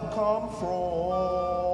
help come from?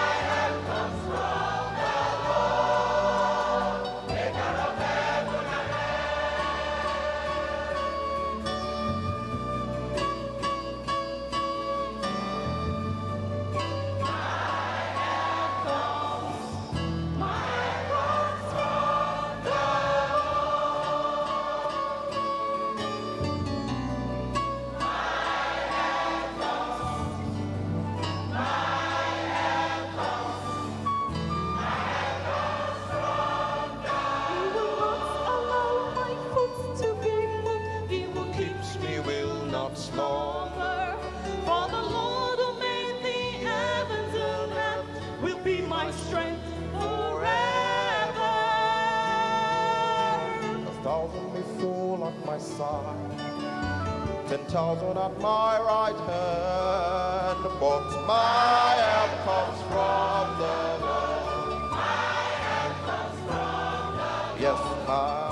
of slumber. For the Lord who made the heavens and earth will be my strength forever. A thousand may fall at my side, ten thousand at my right hand, but my help comes from the Lord. My help comes from the Lord. Yes, my